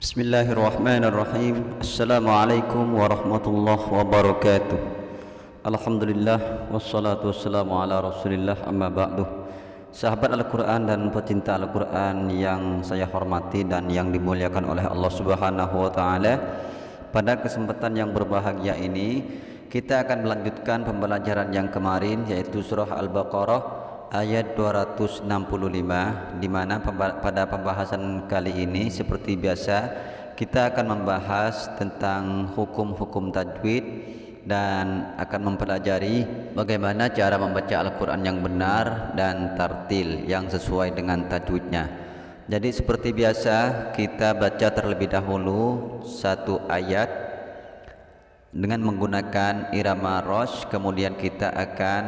Bismillahirrahmanirrahim. Assalamualaikum warahmatullahi wabarakatuh. Alhamdulillah Wassalatu wassalamu ala rasulillah amma ba'du. Sahabat Al-Quran dan pecinta Al-Quran yang saya hormati dan yang dimuliakan oleh Allah subhanahu wa ta'ala Pada kesempatan yang berbahagia ini Kita akan melanjutkan pembelajaran yang kemarin yaitu surah Al-Baqarah ayat 265 di mana pada pembahasan kali ini seperti biasa kita akan membahas tentang hukum-hukum tajwid dan akan mempelajari bagaimana cara membaca Al-Qur'an yang benar dan tartil yang sesuai dengan tajwidnya. Jadi seperti biasa kita baca terlebih dahulu satu ayat dengan menggunakan irama rosh kemudian kita akan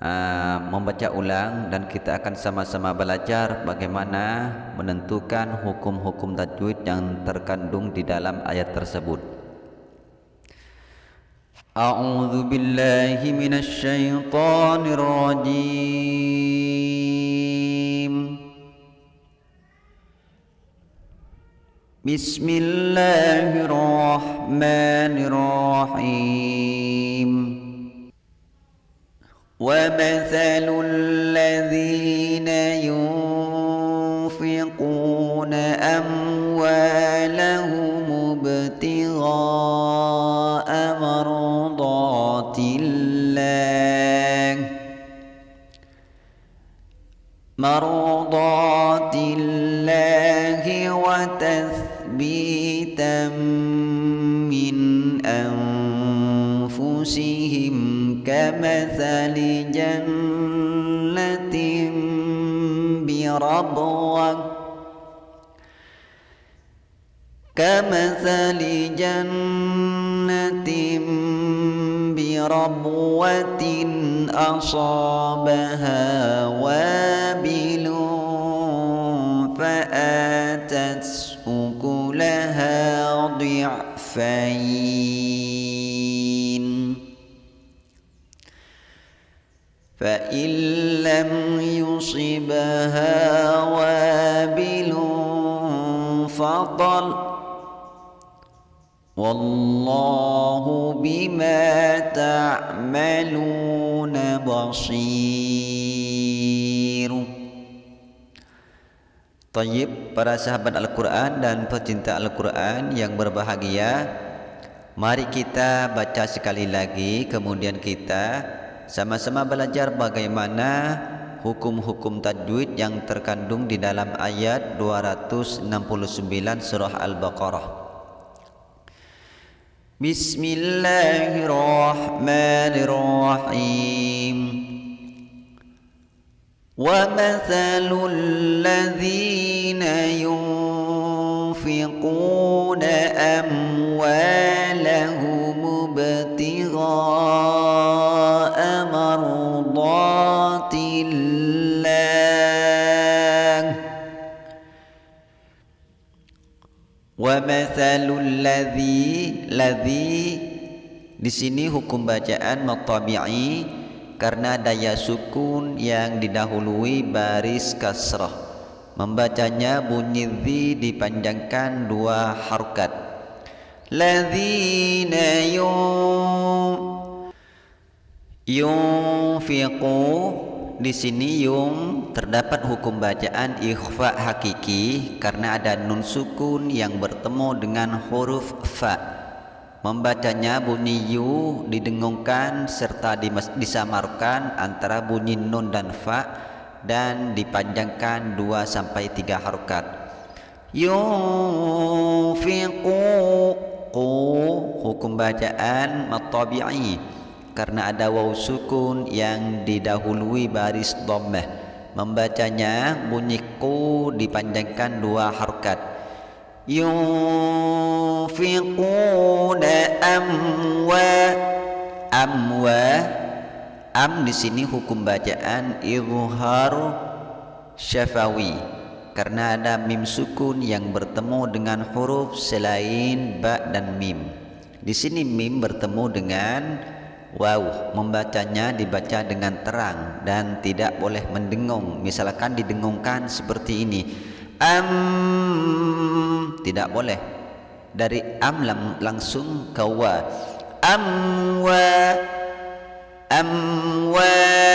uh, membaca ulang dan kita akan sama-sama belajar bagaimana menentukan hukum-hukum tajwid yang terkandung di dalam ayat tersebut. A'udzu billahi minasy syaithanir rajim. Bismillahirrahmanirrahim. ومثل الذين ينفقون أموالهم ابتغاء مرضات الله مرضات الله كمثل جنة بربوة. كمثل جنة بربوة أصابها وابل فآتت أكلها ضعفين. فإن لم يصبها وابل فطل والله بما تعملون بصير Tayyib para sahabat Al-Quran dan pecinta Al-Quran yang berbahagia Mari kita baca sekali lagi kemudian kita sama-sama belajar bagaimana hukum-hukum tajwid yang terkandung di dalam ayat 269 surah Al-Baqarah. Bismillahirrahmanirrahim. ومثل الذين ينفقون أموالهم masalul ladzi ladzi di sini hukum bacaan matabi'i karena daya sukun yang didahului baris kasrah. Membacanya bunyi dzi dipanjangkan dua harokat ladzina yun yunfiqu di sini yung terdapat hukum bacaan ikhfa hakiki karena ada nun sukun yang bertemu dengan huruf fa. Membacanya bunyi yu didengungkan serta disamarkan antara bunyi nun dan fa dan dipanjangkan 2 sampai 3 harokat. Yunfiqu hukum bacaan matabi'i karena ada waw sukun yang didahului baris dhammah. Membacanya bunyi ku dipanjangkan dua harkat. Yunfiquna amwa. Amwa. Am di sini hukum bacaan izhar syafawi. Karena ada mim sukun yang bertemu dengan huruf selain ba dan mim. Di sini mim bertemu dengan Wow, membacanya dibaca dengan terang dan tidak boleh mendengung. Misalkan didengungkan seperti ini. am tidak boleh. Dari am lang langsung ke wa. Amwa amwalahum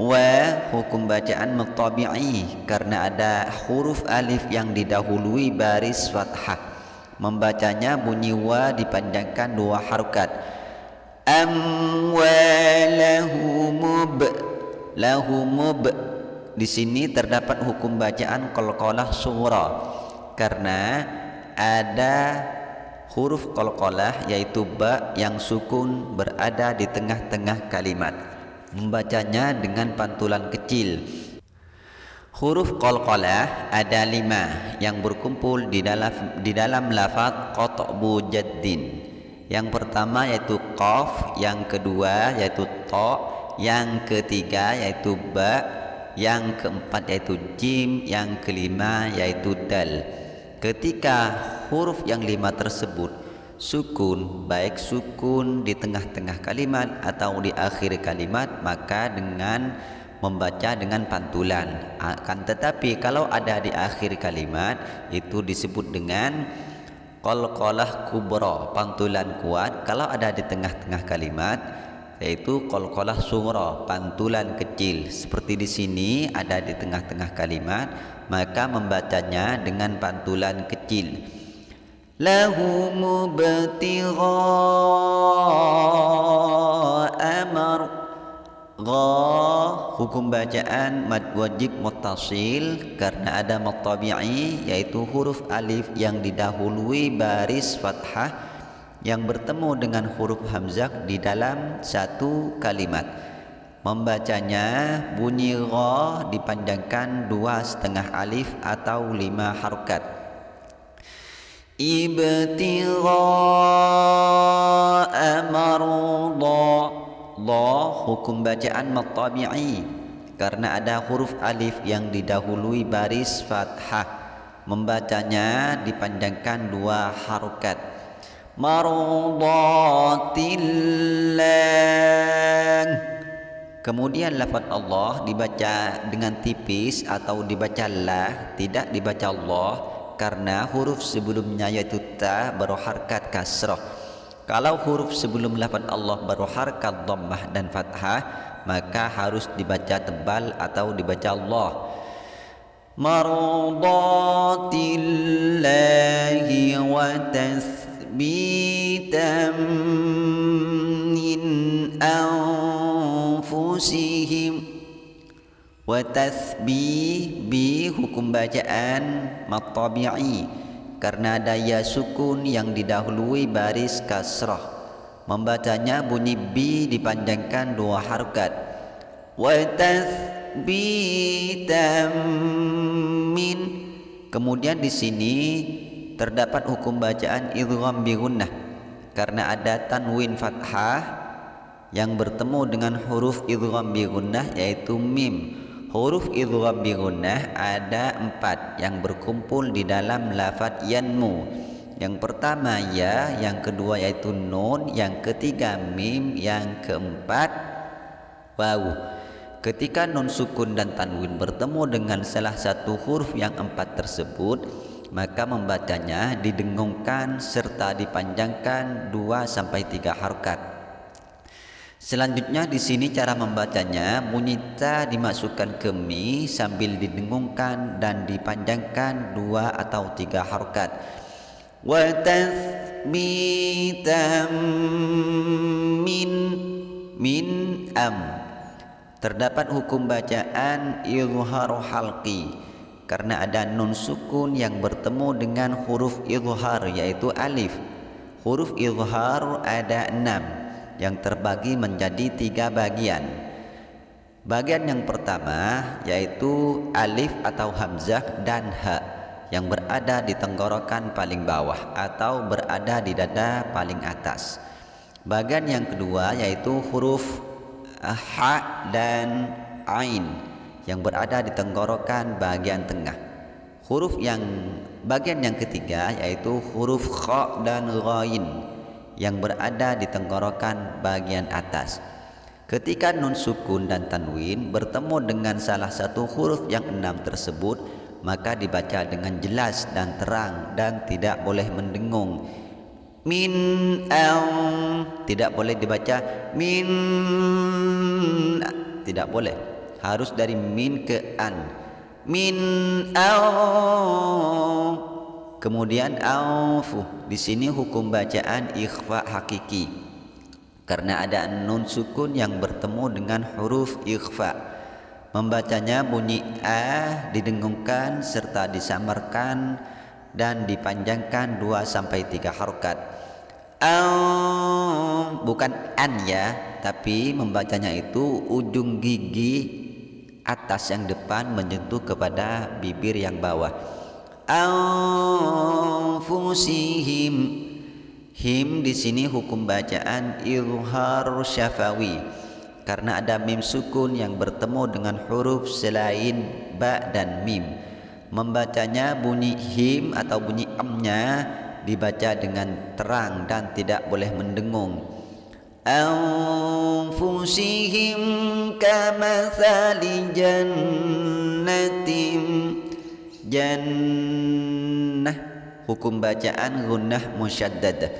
wa hukum bacaan mutabi'i. Karena ada huruf alif yang didahului baris fathah. Membacanya bunyi wa dipanjangkan dua harokat amwalahumub lahumub di sini terdapat hukum bacaan qalqalah sughra karena ada huruf qalqalah yaitu ba yang sukun berada di tengah-tengah kalimat. Membacanya dengan pantulan kecil. Huruf qalqalah ada lima yang berkumpul di dalam di dalam lafaz qat'bu jaddin yang pertama yaitu qaf, yang kedua yaitu ta, yang ketiga yaitu ba, yang keempat yaitu jim, yang kelima yaitu dal. Ketika huruf yang lima tersebut sukun, baik sukun di tengah-tengah kalimat atau di akhir kalimat, maka dengan membaca dengan pantulan. Akan tetapi kalau ada di akhir kalimat itu disebut dengan qalqalah kubra pantulan kuat. Kalau ada di tengah-tengah kalimat yaitu qalqalah sughra pantulan kecil. Seperti di sini ada di tengah-tengah kalimat maka membacanya dengan pantulan kecil. Lahu mubtigha Gha hukum bacaan mad wajib muttasil karena ada mad yaitu huruf alif yang didahului baris fathah yang bertemu dengan huruf hamzah di dalam satu kalimat. Membacanya bunyi gha dipanjangkan dua setengah alif atau lima harokat. Ibtigha amardha la hukum bacaan matabi'i karena ada huruf alif yang didahului baris fathah. Membacanya dipanjangkan dua harokat. Mardatillah kemudian lafaz Allah dibaca dengan tipis atau dibaca la tidak dibaca Allah karena huruf sebelumnya yaitu ta berharkat kasrah kalau huruf sebelum lafaz Allah baru harkat dhammah dan fathah, maka harus dibaca tebal atau dibaca Allah. Mardatillahi wa tasbitan min anfusihim wa tasbih bi hukum bacaan matabi'i karena daya sukun yang didahului baris kasrah. Membacanya bunyi bi dipanjangkan dua harokat. Wa min. Kemudian di sini terdapat hukum bacaan idgham bi gunnah. Karena ada tanwin fathah yang bertemu dengan huruf idgham bi gunnah yaitu mim Huruf idgham bi gunnah ada empat yang berkumpul di dalam lafaz yanmu. Yang pertama ya, yang kedua yaitu nun, yang ketiga mim, yang keempat waw. Ketika nun sukun dan tanwin bertemu dengan salah satu huruf yang empat tersebut, maka membacanya didengungkan serta dipanjangkan dua sampai tiga harokat. Selanjutnya di sini cara membacanya bunyi ta dimasukkan ke mi sambil didengungkan dan dipanjangkan dua atau tiga harokat. Wa min min am. Terdapat hukum bacaan izhar halqi karena ada nun sukun yang bertemu dengan huruf izhar yaitu alif. Huruf izhar ada enam yang terbagi menjadi tiga bagian. Bagian yang pertama yaitu alif atau hamzah dan ha yang berada di tenggorokan paling bawah atau berada di dada paling atas. Bagian yang kedua yaitu huruf ha dan ain yang berada di tenggorokan bagian tengah. Huruf yang bagian yang ketiga yaitu huruf kha dan ghain yang berada di tenggorokan bagian atas. Ketika nun sukun dan tanwin bertemu dengan salah satu huruf yang enam tersebut, maka dibaca dengan jelas dan terang dan tidak boleh mendengung. Min al tidak boleh dibaca min tidak boleh. Harus dari min ke an. Min al kemudian aufu di sini hukum bacaan ikhfa hakiki karena ada nun sukun yang bertemu dengan huruf ikhfa Membacanya bunyi a didengungkan serta disamarkan dan dipanjangkan 2 sampai 3 harokat. Al bukan an ya, tapi membacanya itu ujung gigi atas yang depan menyentuh kepada bibir yang bawah. Anfusihim. Him di sini hukum bacaan ilhar syafawi. Karena ada mim sukun yang bertemu dengan huruf selain ba dan mim. Membacanya bunyi him atau bunyi amnya dibaca dengan terang dan tidak boleh mendengung. Anfusihim kamathali jannatim jannah hukum bacaan gunnah musyaddadah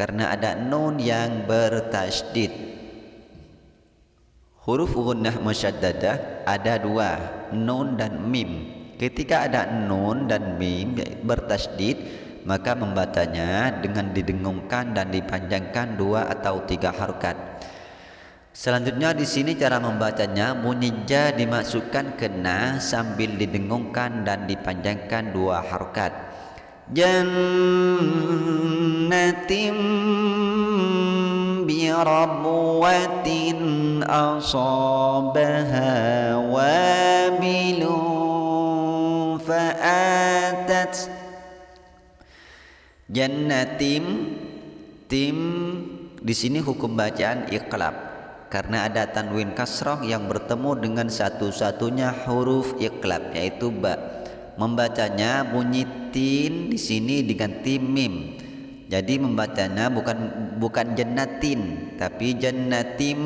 karena ada nun yang bertasydid Huruf gunnah musyaddadah ada dua, nun dan mim. Ketika ada nun dan mim bertasdid, maka membacanya dengan didengungkan dan dipanjangkan dua atau tiga harokat. Selanjutnya di sini cara membacanya muninja dimasukkan kena sambil didengungkan dan dipanjangkan dua harokat. Jannatim bi birabwatin asabaha wabilun fa'atat Jannatim tim di sini hukum bacaan iqlab karena ada tanwin kasrah yang bertemu dengan satu-satunya huruf iqlab yaitu ba membacanya bunyi tin di sini diganti mim jadi membacanya bukan bukan jannatin tapi jannatim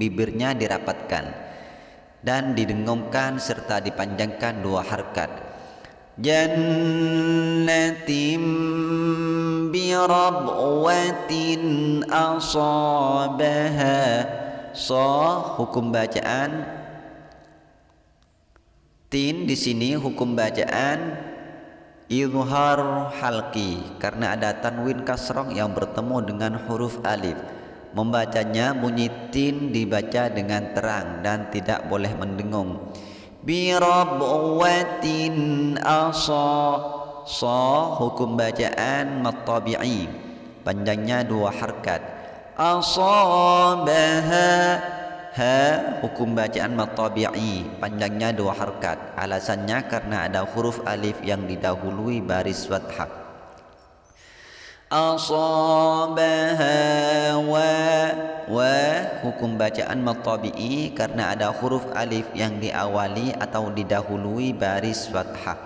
bibirnya dirapatkan dan didengungkan serta dipanjangkan dua harkat. Jannatim birabwatin asabaha so hukum bacaan tin di sini hukum bacaan Izhar halki karena ada tanwin kasroh yang bertemu dengan huruf alif. Membacanya bunyi tin dibaca dengan terang dan tidak boleh mendengung. Birabwatin asa sa hukum bacaan matabi'i panjangnya dua harkat. Asabaha. Ha hukum bacaan matabi'i. Panjangnya dua harkat. Alasannya karena ada huruf alif yang didahului baris fathah. Asabaha wa wa. Hukum bacaan matabi'i karena ada huruf alif yang diawali atau didahului baris fathah.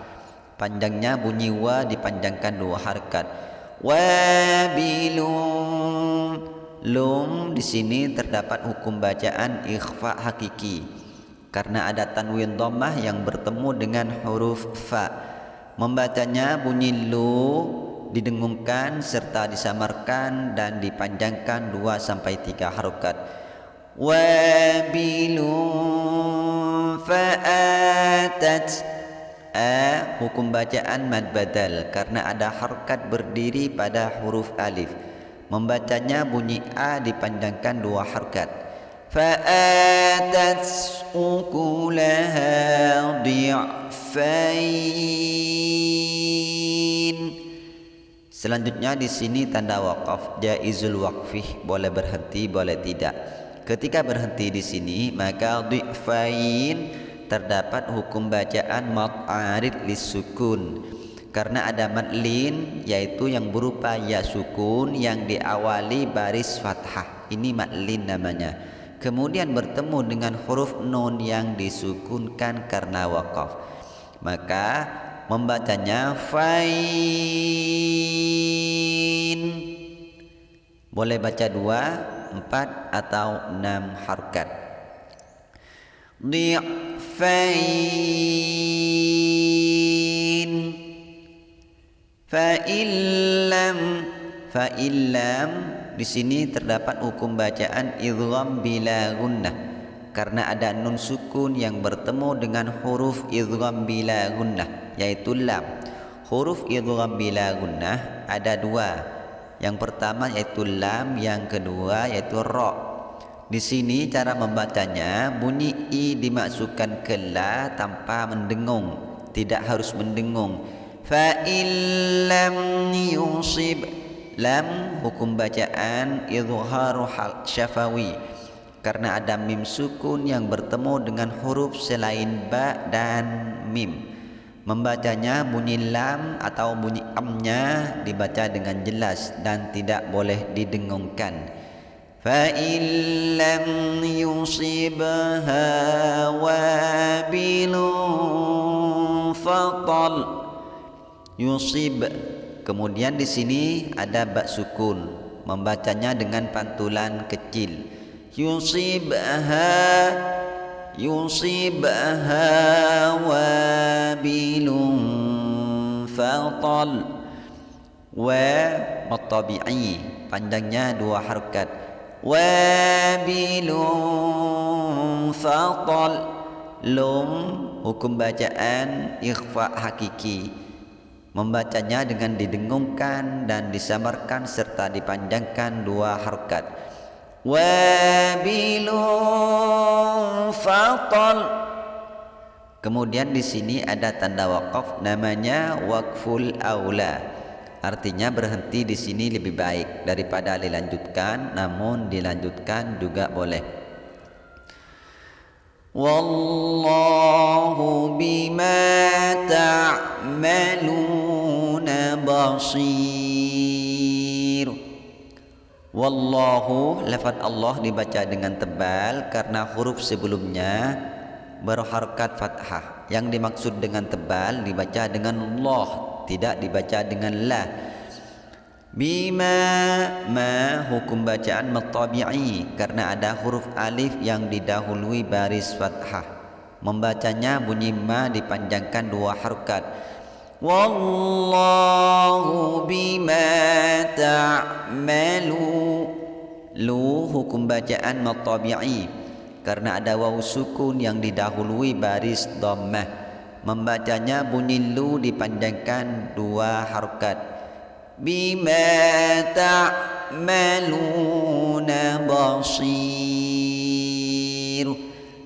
Panjangnya bunyi wa dipanjangkan dua harkat. Wabilun Lum di sini terdapat hukum bacaan ikhfa hakiki karena ada tanwin dhammah yang bertemu dengan huruf fa. Membacanya bunyi lu didengungkan serta disamarkan dan dipanjangkan 2 sampai 3 harokat. Wabilun fa'atat A hukum bacaan mad badal karena ada harokat berdiri pada huruf alif membacanya bunyi a dipanjangkan dua harkat. Fa'atat ukulaha di'fain. Selanjutnya di sini tanda wakaf jaizul waqfih boleh berhenti boleh tidak. Ketika berhenti di sini maka di'fain terdapat hukum bacaan mat'arid lisukun karena ada madlin yaitu yang berupa ya sukun yang diawali baris fathah. Ini madlin namanya. Kemudian bertemu dengan huruf nun yang disukunkan karena wakaf. Maka membacanya fain. Boleh baca dua empat atau enam harkat. Di fa illam fa illam di sini terdapat hukum bacaan idgham bila gunnah. Karena ada nun sukun yang bertemu dengan huruf idgham bila gunnah yaitu lam. Huruf idgham bila gunnah ada dua. Yang pertama yaitu lam yang kedua yaitu ra. Di sini cara membacanya bunyi i dimasukkan ke la tanpa mendengung tidak harus mendengung fa illam yusib lam hukum bacaan izharu hal syafawi karena ada mim sukun yang bertemu dengan huruf selain ba dan mim membacanya bunyi lam atau bunyi amnya dibaca dengan jelas dan tidak boleh didengungkan فإن لم يصبها وابل فطل yusib. Kemudian di sini ada bak sukun. Membacanya dengan pantulan kecil. Yusibha yusibha wabilun fatal wa matabi'i panjangnya dua harakat wabilun fatal lum hukum bacaan ikhfa hakiki membacanya dengan didengungkan dan disamarkan serta dipanjangkan dua harkat. Wabilun fatal. Kemudian di sini ada tanda wakaf namanya wakful aula. Artinya berhenti di sini lebih baik daripada dilanjutkan, namun dilanjutkan juga boleh. Wallahu bima ta'maluna basir. Wallahu lafaz Allah dibaca dengan tebal karena huruf sebelumnya berharkat fathah. Yang dimaksud dengan tebal dibaca dengan Allah tidak dibaca dengan la bima ma hukum bacaan matabi'i karena ada huruf alif yang didahului baris fathah. Membacanya bunyi ma dipanjangkan dua harokat. Wallahu bima ta'malu. Lu hukum bacaan matabi'i karena ada waw sukun yang didahului baris dhammah. Membacanya bunyi lu dipanjangkan dua harokat bima ta'maluna basir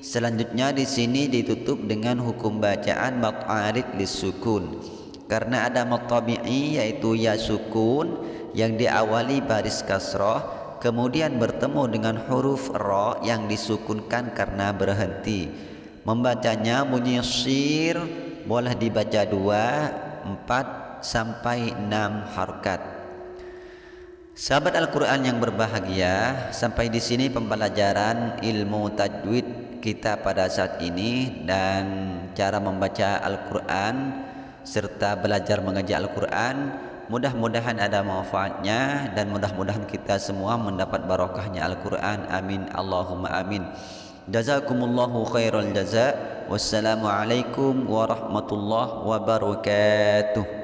selanjutnya di sini ditutup dengan hukum bacaan mat'arid lisukun karena ada matabi'i yaitu ya sukun yang diawali baris kasrah kemudian bertemu dengan huruf ra yang disukunkan karena berhenti. Membacanya bunyi sir boleh dibaca dua, empat sampai enam harkat. Sahabat Al-Quran yang berbahagia, sampai di sini pembelajaran ilmu tajwid kita pada saat ini dan cara membaca Al-Quran serta belajar mengaji Al-Quran. Mudah-mudahan ada manfaatnya dan mudah-mudahan kita semua mendapat barokahnya Al-Quran. Amin. Allahumma amin. Jazakumullahu khairal jaza. Wassalamualaikum warahmatullahi wabarakatuh.